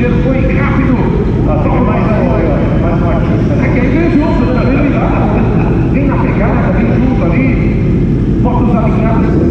ligeiro, foi rápido. Toma mais uma, mais uma artista. É que aí vem junto, né? Vem lá. Vem na pegada, vem junto ali. Bota os alinhados.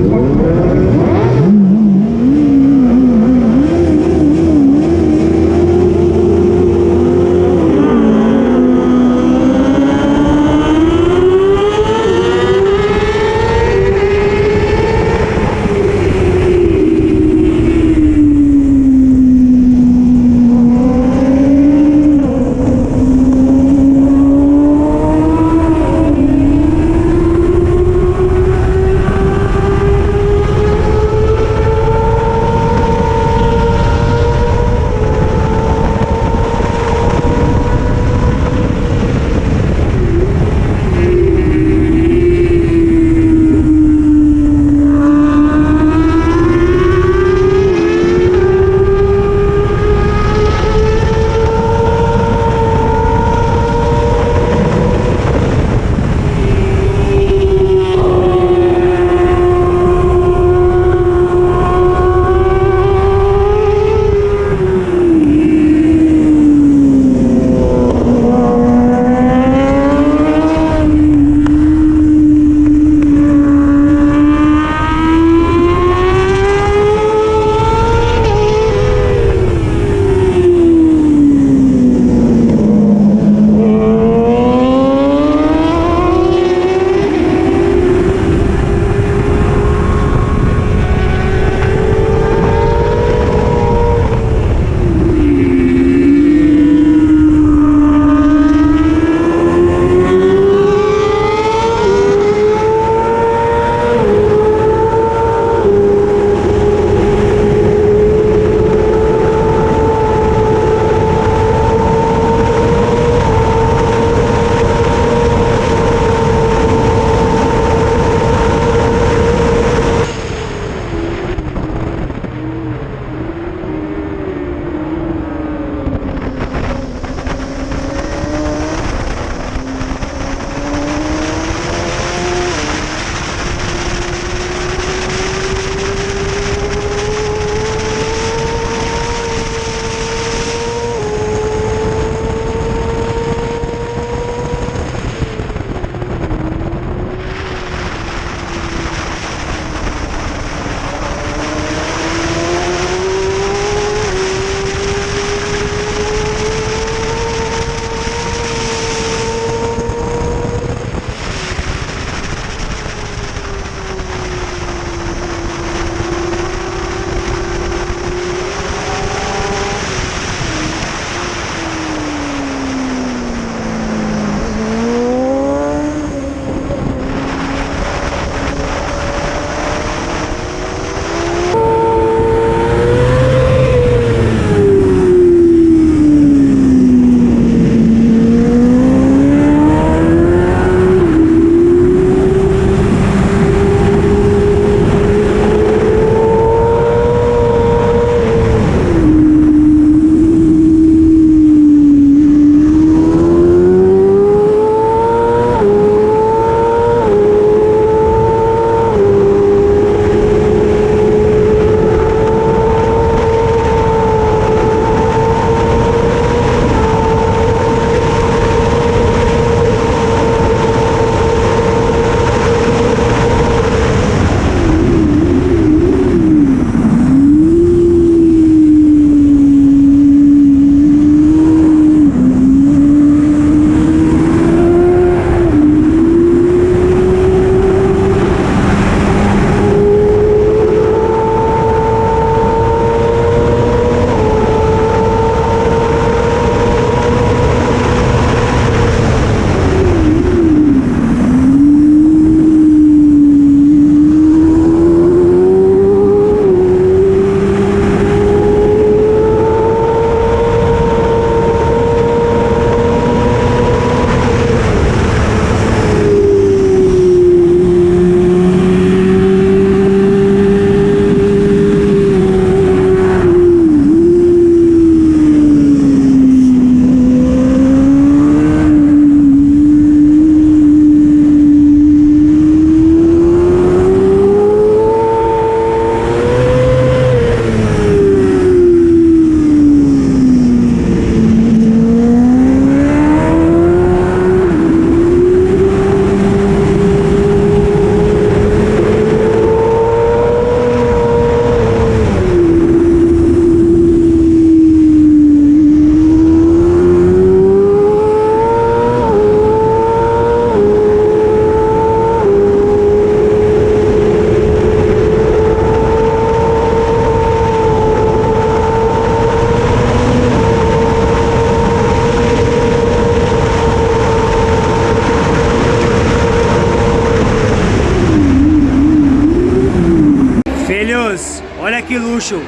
Puxo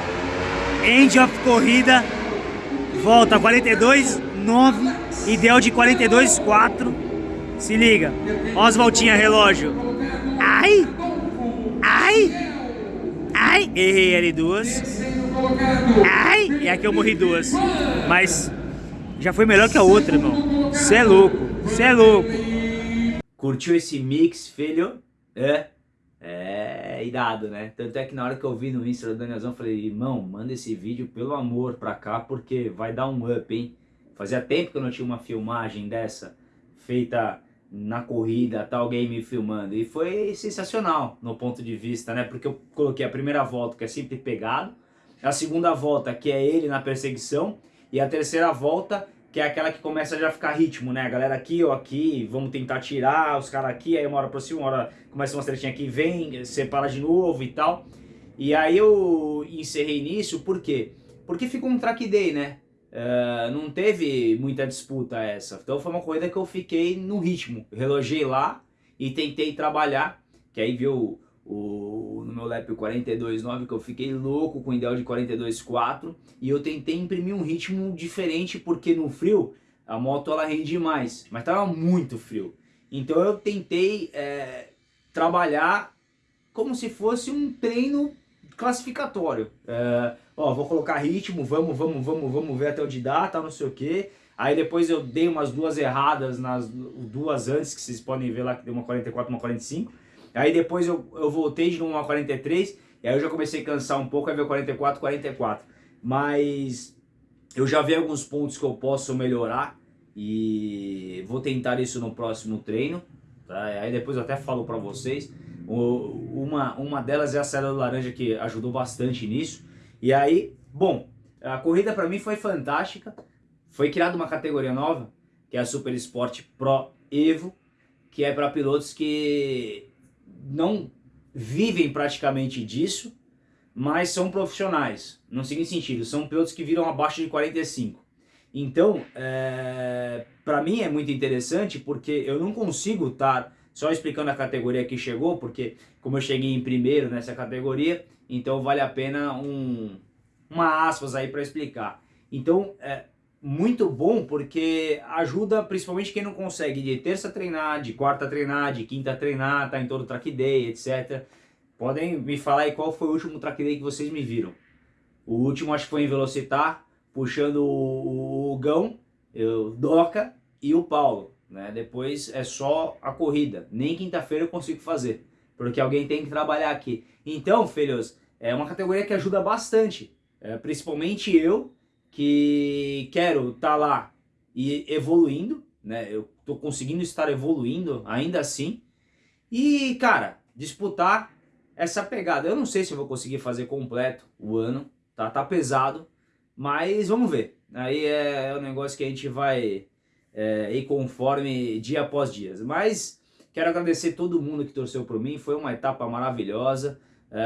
End of corrida, volta 42, 9, ideal de 42, 4. Se liga, ó as voltinhas relógio. Ai, ai, ai, errei L2. Ai, e aqui eu morri duas. Mas já foi melhor que a outra, irmão. Cê é louco, cê é louco. Curtiu esse mix, filho? É? É irado, né? Tanto é que na hora que eu vi no Insta do Danielzão, eu falei, irmão, manda esse vídeo pelo amor pra cá, porque vai dar um up, hein? Fazia tempo que eu não tinha uma filmagem dessa, feita na corrida, tal alguém me filmando. E foi sensacional no ponto de vista, né? Porque eu coloquei a primeira volta, que é sempre pegado, a segunda volta, que é ele na perseguição, e a terceira volta, que é aquela que começa a já ficar ritmo, né? A galera aqui ou aqui, vamos tentar tirar, os caras aqui, aí uma hora aproxima, uma hora começa uma tretinha aqui, vem, separa de novo e tal. E aí eu encerrei nisso, por quê? Porque ficou um track day, né? Uh, não teve muita disputa essa. Então foi uma corrida que eu fiquei no ritmo. Relogei lá e tentei trabalhar, que aí viu o, meu lap 42.9 que eu fiquei louco com o ideal de 42.4 e eu tentei imprimir um ritmo diferente porque no frio a moto ela rende mais, mas estava muito frio. Então eu tentei é, trabalhar como se fosse um treino classificatório. É, ó, vou colocar ritmo, vamos, vamos, vamos, vamos ver até onde dá, tá, não sei o que. Aí depois eu dei umas duas erradas nas duas antes, que vocês podem ver lá que deu uma 44 uma 45. Aí depois eu, eu voltei de novo a 43, e aí eu já comecei a cansar um pouco, aí veio 44, 44. Mas eu já vi alguns pontos que eu posso melhorar, e vou tentar isso no próximo treino. Tá? Aí depois eu até falo para vocês. Uma, uma delas é a célula laranja que ajudou bastante nisso. E aí, bom, a corrida para mim foi fantástica. Foi criada uma categoria nova, que é a Super Sport Pro Evo, que é para pilotos que não vivem praticamente disso, mas são profissionais. No seguinte sentido, são pilotos que viram abaixo de 45. Então, é, para mim é muito interessante porque eu não consigo estar só explicando a categoria que chegou, porque como eu cheguei em primeiro nessa categoria, então vale a pena um, uma aspas aí para explicar. Então, é, muito bom porque ajuda principalmente quem não consegue de terça treinar, de quarta treinar, de quinta treinar, tá em todo track day, etc. Podem me falar aí qual foi o último track day que vocês me viram. O último acho que foi em Velocitar, puxando o, o Gão, o Doca e o Paulo. Né? Depois é só a corrida. Nem quinta-feira eu consigo fazer, porque alguém tem que trabalhar aqui. Então, filhos, é uma categoria que ajuda bastante. É, principalmente eu, que quero estar tá lá e evoluindo, né? Eu tô conseguindo estar evoluindo ainda assim. E, cara, disputar essa pegada. Eu não sei se vou conseguir fazer completo o ano, tá? Tá pesado, mas vamos ver. Aí é, é um negócio que a gente vai é, ir conforme dia após dia. Mas quero agradecer todo mundo que torceu por mim. Foi uma etapa maravilhosa. É,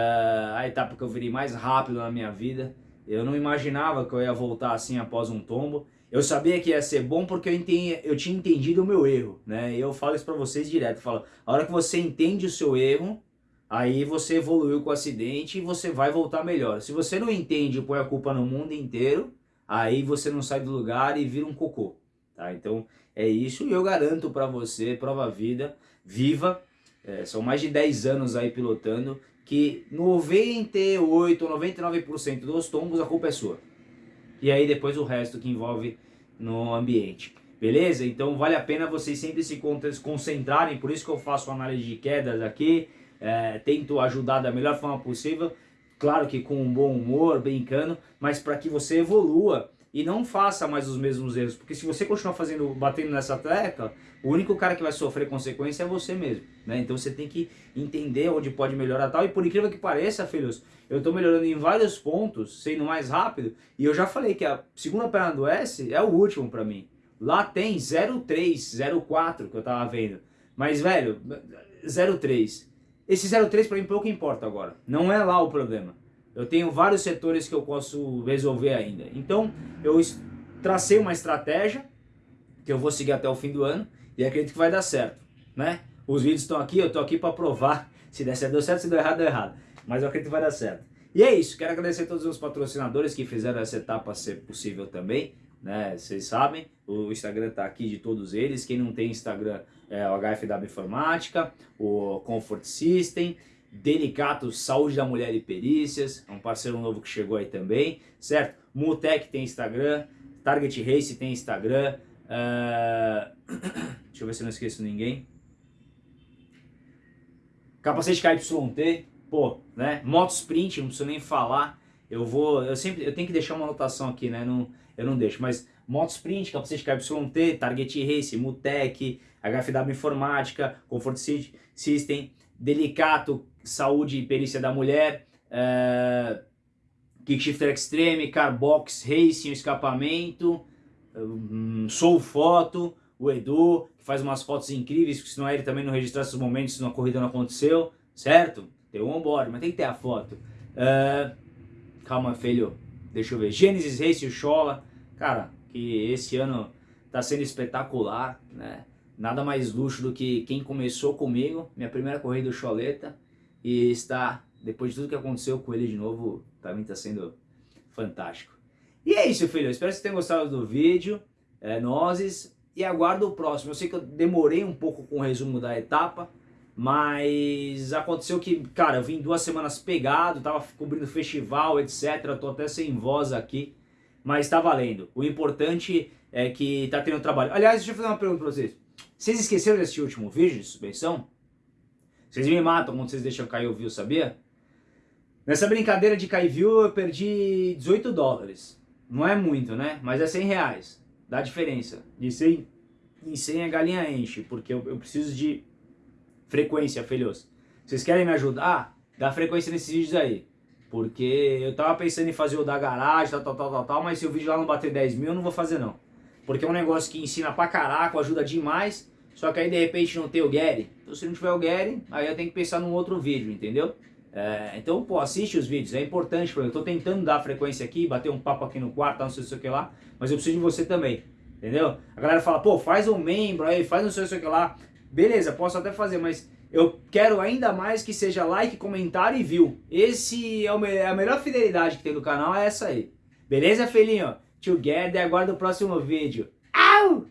a etapa que eu virei mais rápido na minha vida. Eu não imaginava que eu ia voltar assim após um tombo. Eu sabia que ia ser bom porque eu, entendi, eu tinha entendido o meu erro, né? E eu falo isso para vocês direto, falo, a hora que você entende o seu erro, aí você evoluiu com o acidente e você vai voltar melhor. Se você não entende e põe a culpa no mundo inteiro, aí você não sai do lugar e vira um cocô, tá? Então é isso e eu garanto para você, prova vida, viva, é, são mais de 10 anos aí pilotando, que 98 ou 99% dos tombos a culpa é sua. E aí depois o resto que envolve no ambiente. Beleza? Então vale a pena vocês sempre se concentrarem, por isso que eu faço análise de quedas aqui, é, tento ajudar da melhor forma possível, claro que com um bom humor, brincando, mas para que você evolua e não faça mais os mesmos erros, porque se você continuar fazendo, batendo nessa tecla, o único cara que vai sofrer consequência é você mesmo, né? Então você tem que entender onde pode melhorar tal, e por incrível que pareça, filhos, eu estou melhorando em vários pontos, sendo mais rápido, e eu já falei que a segunda perna do S é o último para mim. Lá tem 03, 04 que eu tava vendo, mas velho, 03. Esse 03 para mim pouco importa agora, não é lá o problema. Eu tenho vários setores que eu posso resolver ainda. Então, eu tracei uma estratégia que eu vou seguir até o fim do ano e acredito que vai dar certo, né? Os vídeos estão aqui, eu estou aqui para provar se der certo, deu certo, se deu errado, deu errado. Mas eu acredito que vai dar certo. E é isso, quero agradecer a todos os patrocinadores que fizeram essa etapa ser possível também, né? Vocês sabem, o Instagram tá aqui de todos eles. Quem não tem Instagram é o HFW Informática, o Comfort System, Delicato Saúde da Mulher e Perícias, é um parceiro novo que chegou aí também, certo? Mutec tem Instagram, Target Race tem Instagram, uh... deixa eu ver se eu não esqueço ninguém. Capacete KYT, pô, né? Moto Sprint, não preciso nem falar. Eu vou, eu sempre, eu tenho que deixar uma anotação aqui, né? Não, eu não deixo, mas Moto Sprint, capacete KYT, Target Race, Mutec, HFW Informática, Comfort System, Delicato, Saúde e Perícia da Mulher, uh, Kickshifter Extreme, Carbox Racing, Escapamento, um, Sou Foto, o Edu, que faz umas fotos incríveis, porque senão ele também não registrasse os momentos se uma corrida não aconteceu, certo? Tem o onboard, mas tem que ter a foto. Uh, calma, filho, deixa eu ver. Genesis Race, o Chola, cara, que esse ano tá sendo espetacular, né? Nada mais luxo do que quem começou comigo, minha primeira corrida do Choleta, e está, depois de tudo que aconteceu com ele de novo, também está sendo fantástico. E é isso, filho. Espero que vocês tenham gostado do vídeo. É, nozes. E aguardo o próximo. Eu sei que eu demorei um pouco com o resumo da etapa, mas aconteceu que, cara, eu vim duas semanas pegado, tava cobrindo festival, etc. Tô até sem voz aqui, mas tá valendo. O importante é que tá tendo trabalho. Aliás, deixa eu fazer uma pergunta pra vocês. Vocês esqueceram desse último vídeo de suspensão? Vocês me matam quando vocês deixam cair o view, sabia? Nessa brincadeira de cair view eu perdi 18 dólares. Não é muito, né? Mas é 100 reais. Dá diferença. De 100 em 100 a galinha enche, porque eu, eu preciso de frequência, filhos. Vocês querem me ajudar? Dá frequência nesses vídeos aí. Porque eu tava pensando em fazer o da garagem, tal, tal, tal, tal, tal, mas se o vídeo lá não bater 10 mil, eu não vou fazer não. Porque é um negócio que ensina pra caraca, ajuda demais, só que aí de repente não tem o Gary. Então se não tiver o Gary, aí eu tenho que pensar num outro vídeo, entendeu? É, então, pô, assiste os vídeos, é importante, eu tô tentando dar frequência aqui, bater um papo aqui no quarto, não sei o que lá, mas eu preciso de você também, entendeu? A galera fala, pô, faz um membro aí, faz não sei o que lá, beleza, posso até fazer, mas eu quero ainda mais que seja like, comentário e view. Esse é, é a melhor fidelidade que tem no canal, é essa aí. Beleza, filhinho? Together, aguarda o próximo vídeo. Au!